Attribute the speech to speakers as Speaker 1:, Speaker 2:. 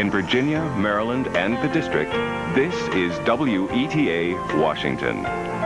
Speaker 1: In Virginia, Maryland, and the District, this is WETA Washington.